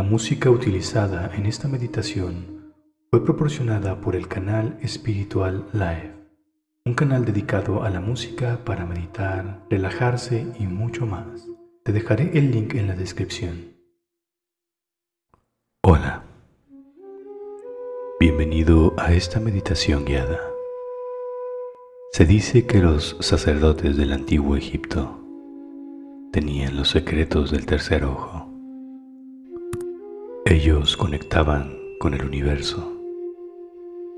La música utilizada en esta meditación fue proporcionada por el canal Espiritual Live, un canal dedicado a la música para meditar, relajarse y mucho más. Te dejaré el link en la descripción. Hola. Bienvenido a esta meditación guiada. Se dice que los sacerdotes del antiguo Egipto tenían los secretos del tercer ojo. Ellos conectaban con el universo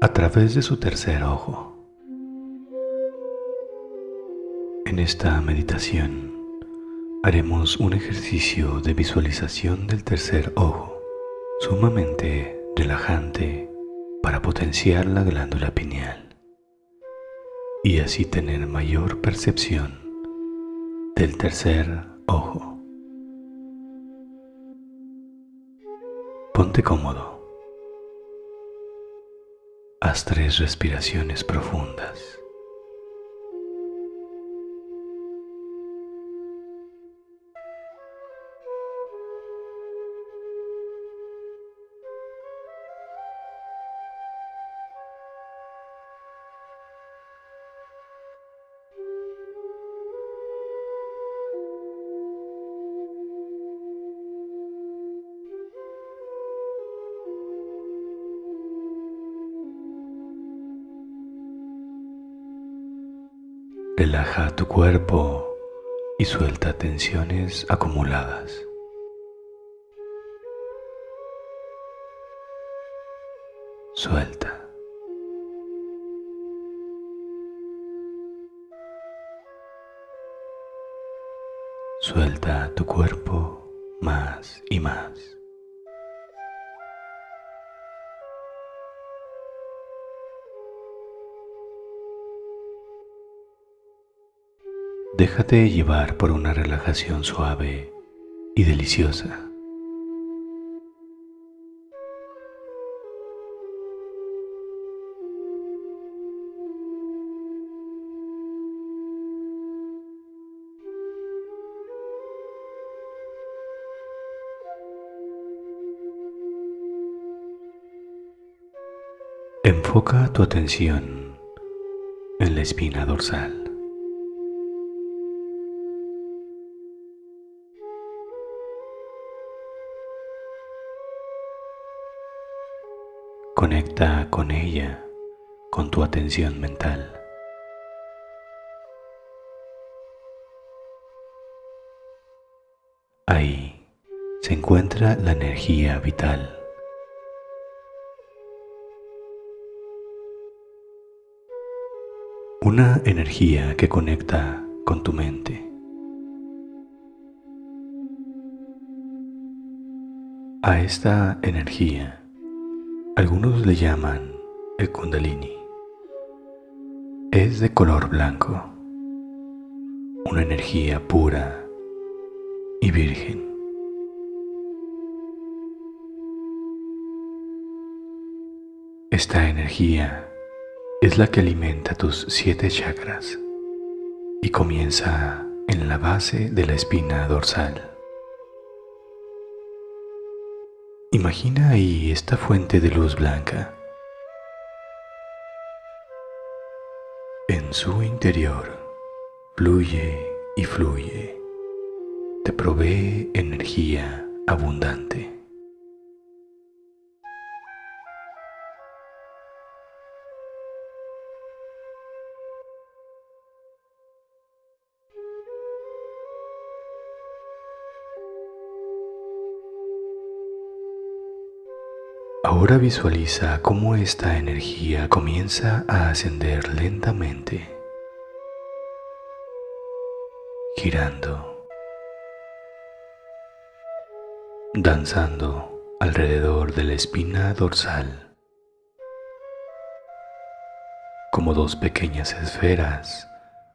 a través de su tercer ojo. En esta meditación haremos un ejercicio de visualización del tercer ojo, sumamente relajante para potenciar la glándula pineal y así tener mayor percepción del tercer ojo. Ponte cómodo. Haz tres respiraciones profundas. Relaja tu cuerpo y suelta tensiones acumuladas. Suelta. Suelta tu cuerpo más y más. Déjate llevar por una relajación suave y deliciosa. Enfoca tu atención en la espina dorsal. Conecta con ella, con tu atención mental. Ahí se encuentra la energía vital. Una energía que conecta con tu mente. A esta energía algunos le llaman el kundalini. Es de color blanco, una energía pura y virgen. Esta energía es la que alimenta tus siete chakras y comienza en la base de la espina dorsal. Imagina ahí esta fuente de luz blanca. En su interior fluye y fluye. Te provee energía abundante. Ahora visualiza cómo esta energía comienza a ascender lentamente, girando, danzando alrededor de la espina dorsal, como dos pequeñas esferas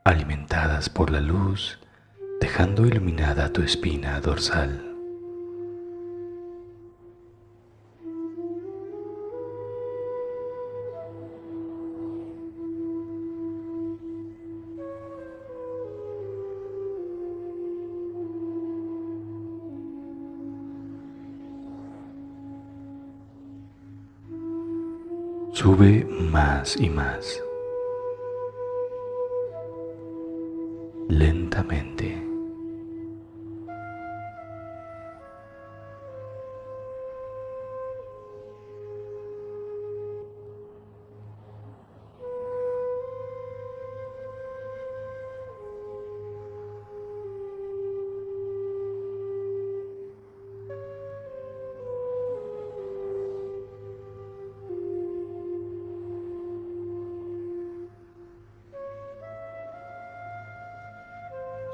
alimentadas por la luz, dejando iluminada tu espina dorsal. Sube más y más. Lentamente.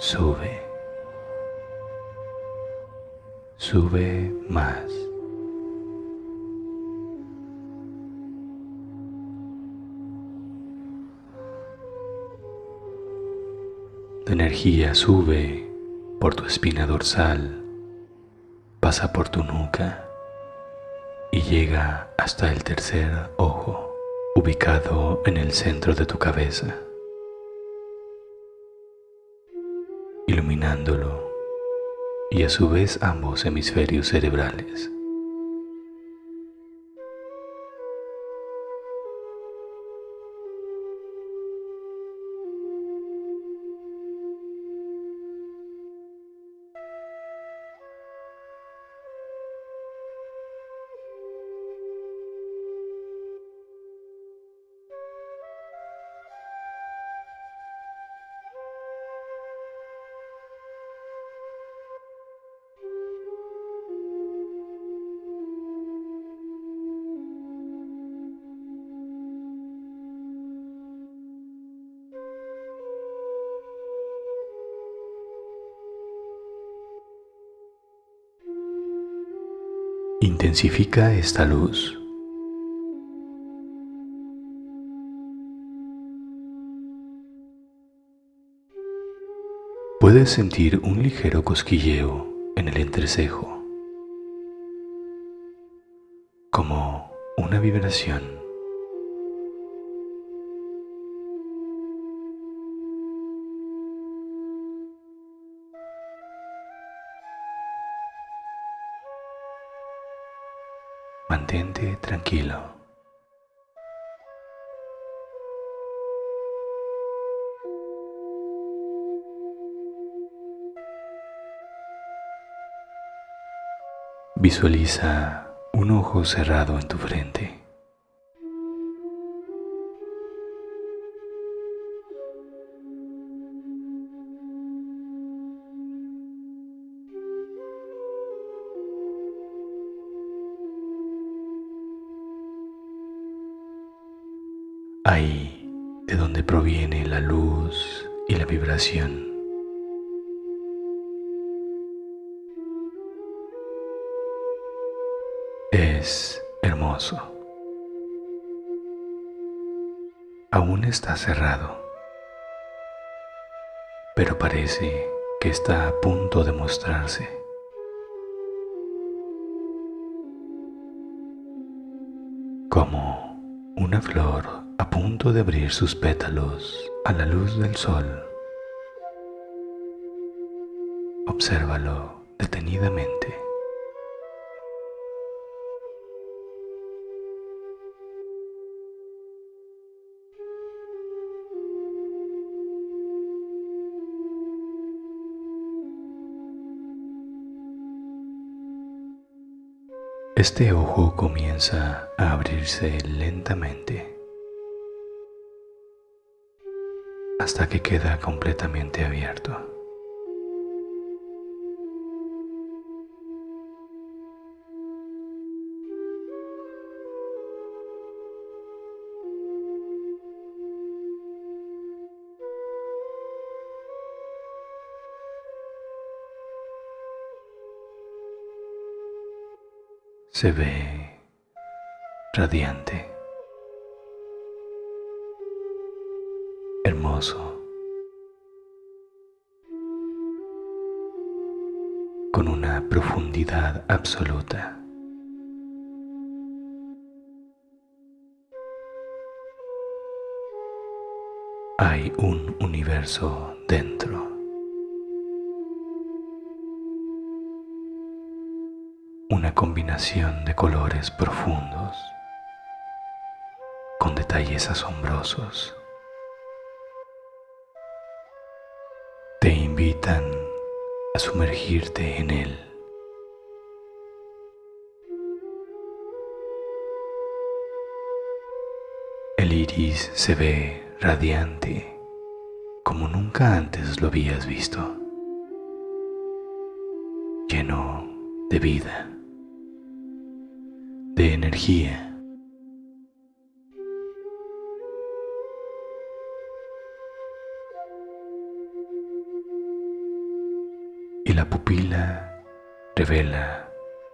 Sube. Sube más. La energía sube por tu espina dorsal, pasa por tu nuca y llega hasta el tercer ojo, ubicado en el centro de tu cabeza. Iluminándolo y a su vez ambos hemisferios cerebrales. Intensifica esta luz. Puedes sentir un ligero cosquilleo en el entrecejo, como una vibración. Mantente tranquilo. Visualiza un ojo cerrado en tu frente. Ahí de donde proviene la luz y la vibración. Es hermoso. Aún está cerrado, pero parece que está a punto de mostrarse. Como una flor a punto de abrir sus pétalos a la luz del sol. Obsérvalo detenidamente. Este ojo comienza a abrirse lentamente. Hasta que queda completamente abierto. Se ve radiante. Con una profundidad absoluta. Hay un universo dentro. Una combinación de colores profundos con detalles asombrosos. A sumergirte en él. El iris se ve radiante como nunca antes lo habías visto, lleno de vida, de energía. Revela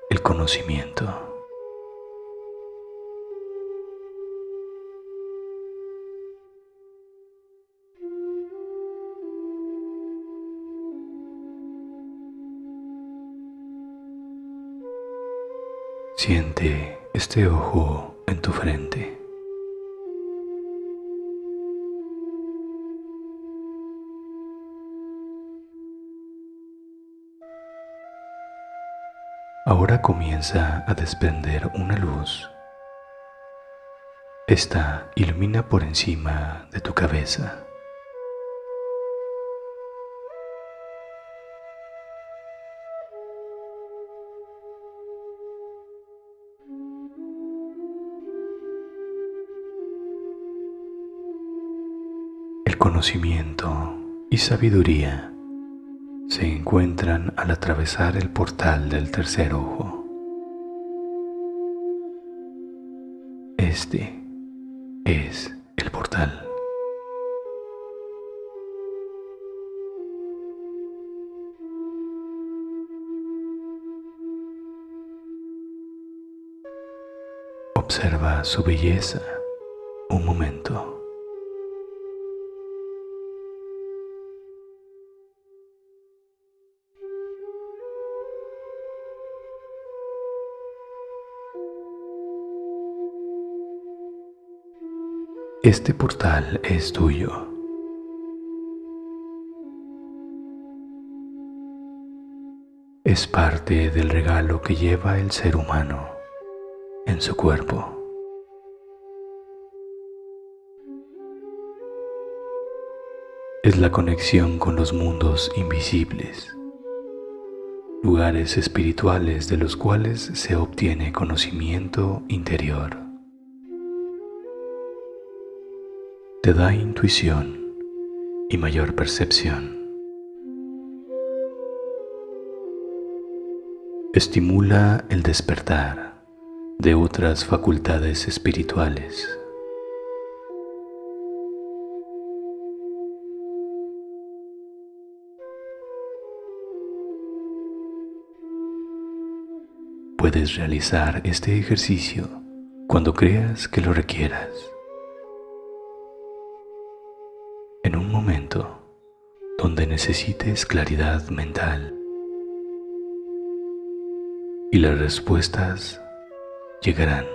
el conocimiento. Siente este ojo en tu frente. Ahora comienza a desprender una luz. Esta ilumina por encima de tu cabeza. conocimiento y sabiduría se encuentran al atravesar el portal del tercer ojo. Este es el portal. Observa su belleza un momento. Este portal es tuyo. Es parte del regalo que lleva el ser humano en su cuerpo. Es la conexión con los mundos invisibles, lugares espirituales de los cuales se obtiene conocimiento interior. Te da intuición y mayor percepción. Estimula el despertar de otras facultades espirituales. Puedes realizar este ejercicio cuando creas que lo requieras. Donde necesites claridad mental y las respuestas llegarán.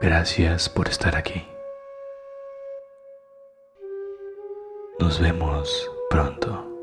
Gracias por estar aquí. Nos vemos pronto.